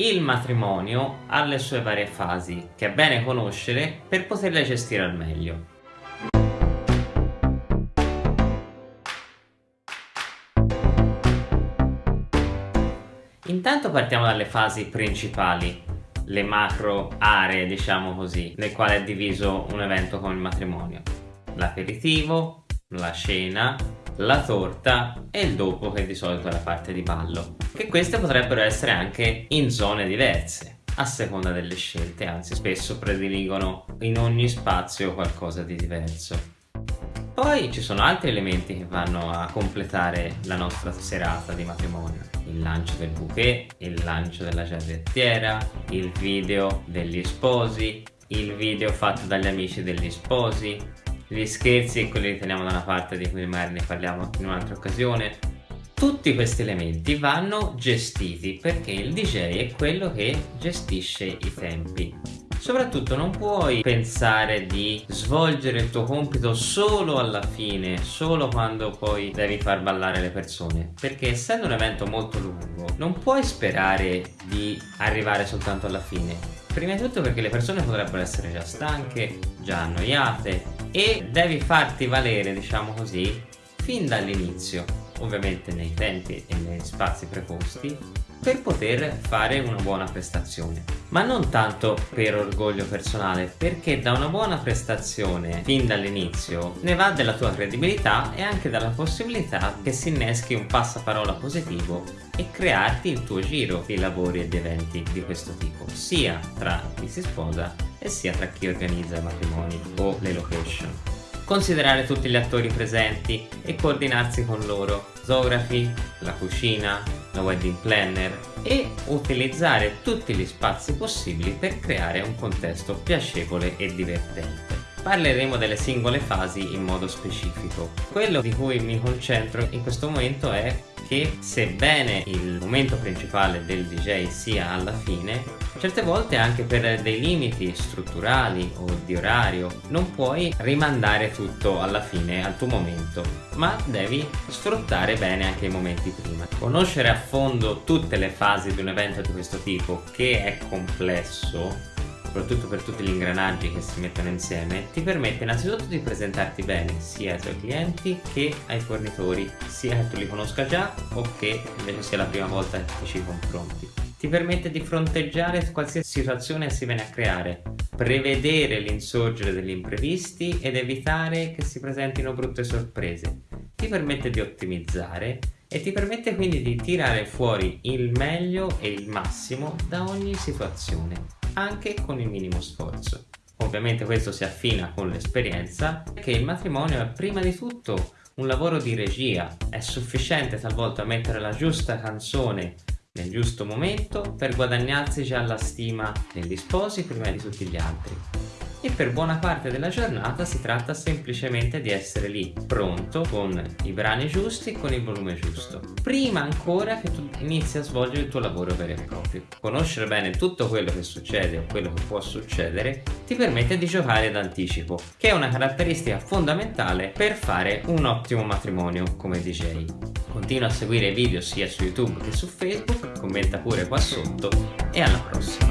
Il matrimonio ha le sue varie fasi che è bene conoscere per poterle gestire al meglio. Intanto partiamo dalle fasi principali, le macro aree diciamo così, nel quale è diviso un evento come il matrimonio. L'aperitivo, la cena, la torta e il dopo che di solito è la parte di ballo. Che queste potrebbero essere anche in zone diverse a seconda delle scelte, anzi spesso prediligono in ogni spazio qualcosa di diverso. Poi ci sono altri elementi che vanno a completare la nostra serata di matrimonio. Il lancio del bouquet, il lancio della giarrettiera, il video degli sposi, il video fatto dagli amici degli sposi, gli scherzi e quelli li teniamo da una parte di cui magari ne parliamo in un'altra occasione. Tutti questi elementi vanno gestiti perché il DJ è quello che gestisce i tempi Soprattutto non puoi pensare di svolgere il tuo compito solo alla fine, solo quando poi devi far ballare le persone, perché essendo un evento molto lungo non puoi sperare di arrivare soltanto alla fine. Prima di tutto perché le persone potrebbero essere già stanche, già annoiate e devi farti valere, diciamo così, fin dall'inizio, ovviamente nei tempi e nei spazi preposti, per poter fare una buona prestazione. Ma non tanto per orgoglio personale perché da una buona prestazione fin dall'inizio ne va della tua credibilità e anche dalla possibilità che si inneschi un passaparola positivo e crearti il tuo giro di lavori e di eventi di questo tipo sia tra chi si sposa e sia tra chi organizza i matrimoni o le location considerare tutti gli attori presenti e coordinarsi con loro, zografi, la cucina, la wedding planner e utilizzare tutti gli spazi possibili per creare un contesto piacevole e divertente. Parleremo delle singole fasi in modo specifico. Quello di cui mi concentro in questo momento è che sebbene il momento principale del DJ sia alla fine, certe volte anche per dei limiti strutturali o di orario non puoi rimandare tutto alla fine al tuo momento, ma devi sfruttare bene anche i momenti prima. Conoscere a fondo tutte le fasi di un evento di questo tipo, che è complesso, soprattutto per tutti gli ingranaggi che si mettono insieme, ti permette innanzitutto di presentarti bene sia ai tuoi clienti che ai fornitori, sia che tu li conosca già o che invece sia la prima volta che ci confronti. Ti permette di fronteggiare qualsiasi situazione si viene a creare, prevedere l'insorgere degli imprevisti ed evitare che si presentino brutte sorprese. Ti permette di ottimizzare e ti permette quindi di tirare fuori il meglio e il massimo da ogni situazione anche con il minimo sforzo. Ovviamente questo si affina con l'esperienza che il matrimonio è prima di tutto un lavoro di regia, è sufficiente talvolta mettere la giusta canzone nel giusto momento per guadagnarsi già la stima degli sposi prima di tutti gli altri e per buona parte della giornata si tratta semplicemente di essere lì, pronto, con i brani giusti e con il volume giusto, prima ancora che tu inizi a svolgere il tuo lavoro vero e proprio. Conoscere bene tutto quello che succede o quello che può succedere ti permette di giocare d'anticipo, che è una caratteristica fondamentale per fare un ottimo matrimonio come DJ. Continua a seguire i video sia su YouTube che su Facebook, commenta pure qua sotto e alla prossima!